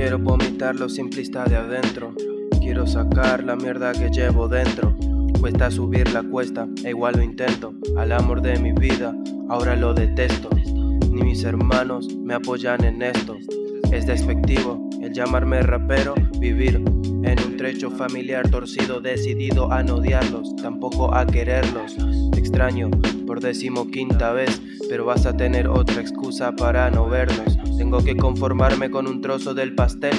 Quiero vomitar lo simplista de adentro. Quiero sacar la mierda que llevo dentro. Cuesta subir la cuesta, e igual lo intento. Al amor de mi vida, ahora lo detesto. Ni mis hermanos me apoyan en esto. Es despectivo el llamarme rapero, vivir en un trecho familiar torcido Decidido a no odiarlos, tampoco a quererlos. Extraño por decimoquinta vez Pero vas a tener otra excusa para no vernos. Tengo que conformarme con un trozo del pastel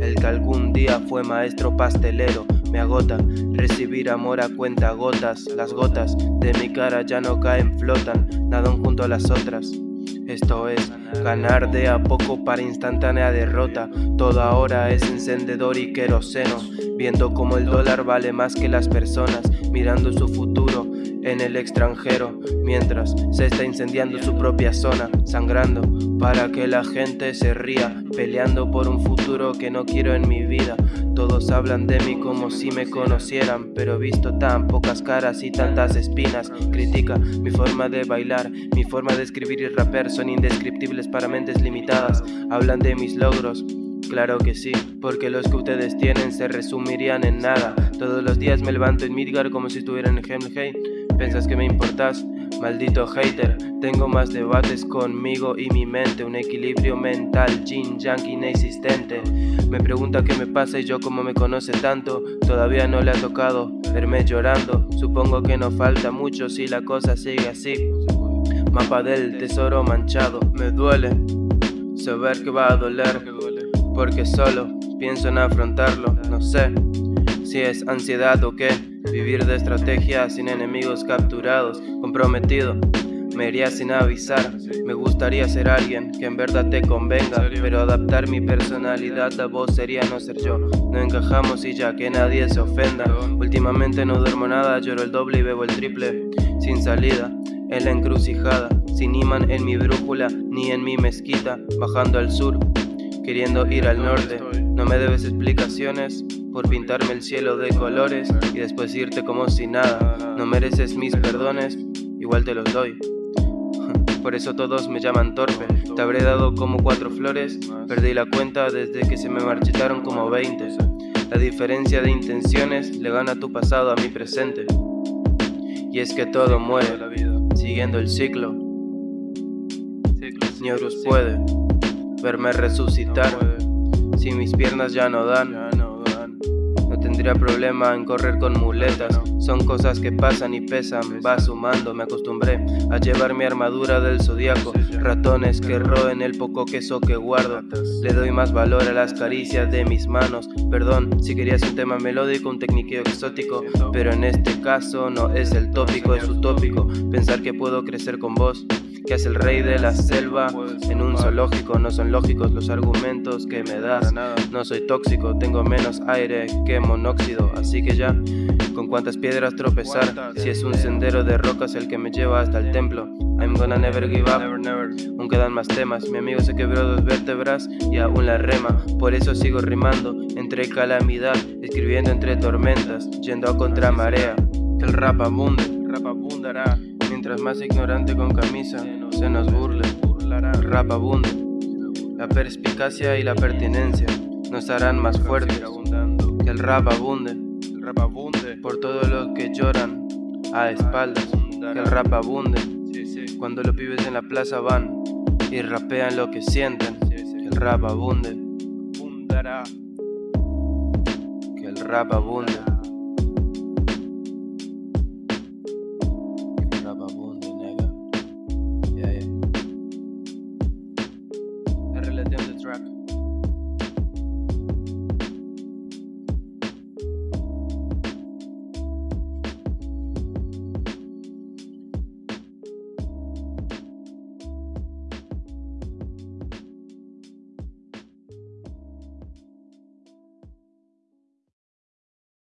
El que algún día fue maestro pastelero. Me agota recibir amor a cuenta gotas. Las gotas de mi cara ya no caen, flotan Nadan junto a las otras. Esto es ganar de a poco para instantánea derrota. Todo ahora es encendedor y queroseno, viendo como el dólar vale más que las personas, mirando su futuro en el extranjero, mientras se está incendiando su propia zona, sangrando para que la gente se ría, peleando por un futuro que no quiero en mi vida. Todos hablan de mí como si me conocieran, pero he visto tan pocas caras y tantas espinas. Critica mi forma de bailar, mi forma de escribir y raper son indescriptibles para mentes limitadas. Hablan de mis logros, Claro que sí, porque los que ustedes tienen se resumirían en nada. Todos los días me levanto en Midgar como si estuviera en Hemley. ¿Piensas que me importas? Maldito hater, tengo más debates conmigo y mi mente, un equilibrio mental, yin yang inexistente. Me pregunta qué me pasa y yo como me conoce tanto, todavía no le ha tocado verme llorando. Supongo que no falta mucho si la cosa sigue así. Mapa del tesoro manchado, me duele saber que va a doler, porque solo pienso en afrontarlo, no sé si es ansiedad o qué. Vivir de estrategia sin enemigos capturados, comprometido. Me iría sin avisar, me gustaría ser alguien que en verdad te convenga Pero adaptar mi personalidad a vos sería no ser yo. No encajamos y ya que nadie se ofenda. Últimamente no duermo nada, lloro el doble y bebo el triple. Sin salida, en la encrucijada Sin imán en mi brújula, ni en mi mezquita Bajando al sur, queriendo ir al norte. No me debes explicaciones, por pintarme el cielo de colores y después irte como si nada. No mereces mis perdones, igual te los doy. Por eso todos me llaman torpe. Te habré dado como cuatro flores, perdí la cuenta desde que se me marchitaron como veinte. La diferencia de intenciones le gana tu pasado a mi presente. Y es que todo muere, siguiendo el ciclo. Ni Horus puede verme resucitar si mis piernas ya no dan tendría problema en correr con muletas. Son cosas que pasan y pesan, va sumando Me acostumbré a llevar mi armadura del zodiaco. Ratones que roen el poco queso que guardo. Le doy más valor a las caricias de mis manos. Perdón, si querías un tema melódico, un técnico exótico Pero en este caso no es el tópico, es utópico Pensar que puedo crecer con vos que es el rey de la selva en un zoológico. No son lógicos los argumentos que me das. No soy tóxico, tengo menos aire que monóxido. Así que ya, con cuántas piedras tropezar. Si es un sendero de rocas el que me lleva hasta el templo. I'm gonna never give up. Aún quedan más temas. Mi amigo se quebró dos vértebras y aún la rema. Por eso sigo rimando entre calamidad, escribiendo entre tormentas, yendo a contramarea. Que el rap abunde, rap abundará. Mientras más ignorante con camisa se nos burle, rap abunde. La perspicacia y la pertinencia nos harán más fuertes. Que el rap abunde, por todos los que lloran a espaldas. Que el rap abunde cuando los pibes en la plaza van y rapean lo que sienten. Que el rap abunde. Que el rap abunde.